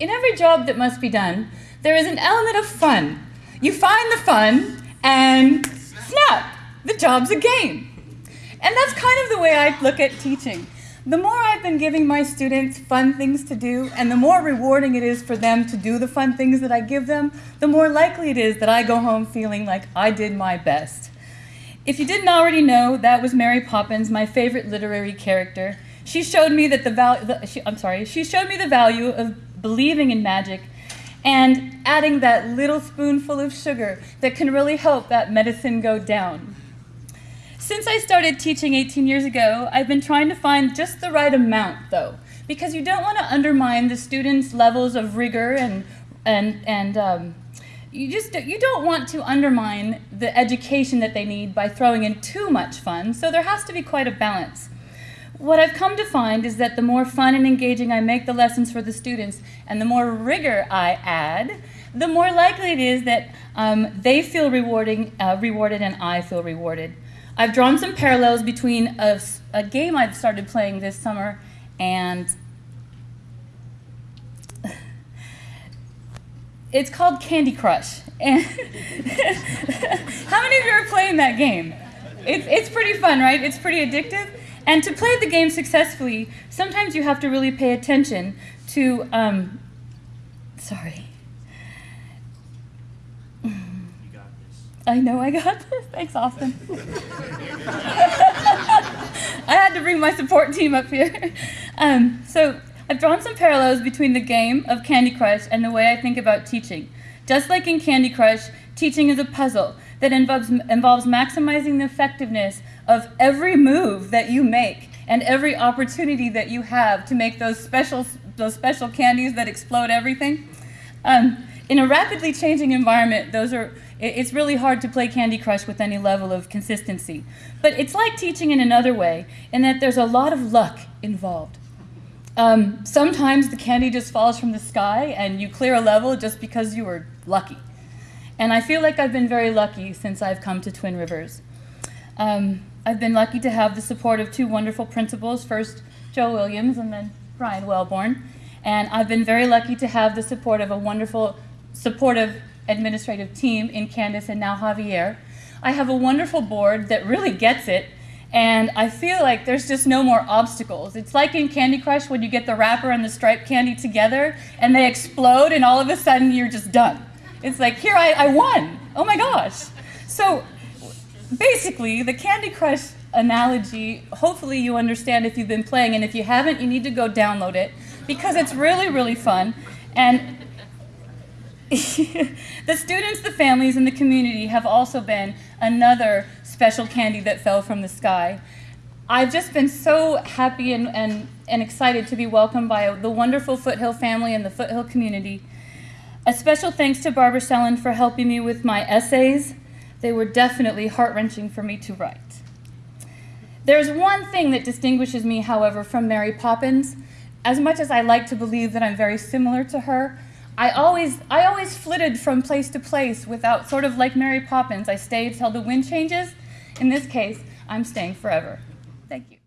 In every job that must be done, there is an element of fun. You find the fun and snap, the job's a game. And that's kind of the way I look at teaching. The more I've been giving my students fun things to do, and the more rewarding it is for them to do the fun things that I give them, the more likely it is that I go home feeling like I did my best. If you didn't already know, that was Mary Poppins, my favorite literary character. She showed me that the value, I'm sorry, she showed me the value of believing in magic and adding that little spoonful of sugar that can really help that medicine go down. Since I started teaching 18 years ago, I've been trying to find just the right amount, though, because you don't want to undermine the students' levels of rigor and, and, and um, you just you don't want to undermine the education that they need by throwing in too much fun, so there has to be quite a balance. What I've come to find is that the more fun and engaging I make the lessons for the students and the more rigor I add, the more likely it is that um, they feel rewarding, uh, rewarded and I feel rewarded. I've drawn some parallels between a, a game I've started playing this summer and it's called Candy Crush. And how many of you are playing that game? It's, it's pretty fun, right? It's pretty addictive. And to play the game successfully, sometimes you have to really pay attention to, um, sorry. I know I got this. Thanks, Austin. I had to bring my support team up here. Um, so I've drawn some parallels between the game of Candy Crush and the way I think about teaching. Just like in Candy Crush, teaching is a puzzle that involves, involves maximizing the effectiveness of every move that you make and every opportunity that you have to make those special, those special candies that explode everything. Um, in a rapidly changing environment, those are it's really hard to play Candy Crush with any level of consistency. But it's like teaching in another way, in that there's a lot of luck involved. Um, sometimes the candy just falls from the sky and you clear a level just because you were lucky. And I feel like I've been very lucky since I've come to Twin Rivers. Um, I've been lucky to have the support of two wonderful principals, first Joe Williams and then Brian Wellborn. And I've been very lucky to have the support of a wonderful, supportive administrative team in Candace and now Javier. I have a wonderful board that really gets it, and I feel like there's just no more obstacles. It's like in Candy Crush when you get the wrapper and the striped candy together and they explode and all of a sudden you're just done. It's like, here, I, I won. Oh my gosh. So basically, the Candy Crush analogy, hopefully you understand if you've been playing, and if you haven't, you need to go download it because it's really, really fun. And the students, the families, and the community have also been another special candy that fell from the sky. I've just been so happy and, and, and excited to be welcomed by the wonderful Foothill family and the Foothill community. A special thanks to Barbara Sellen for helping me with my essays. They were definitely heart-wrenching for me to write. There's one thing that distinguishes me, however, from Mary Poppins. As much as I like to believe that I'm very similar to her, I always, I always flitted from place to place without, sort of like Mary Poppins. I stayed till the wind changes. In this case, I'm staying forever. Thank you.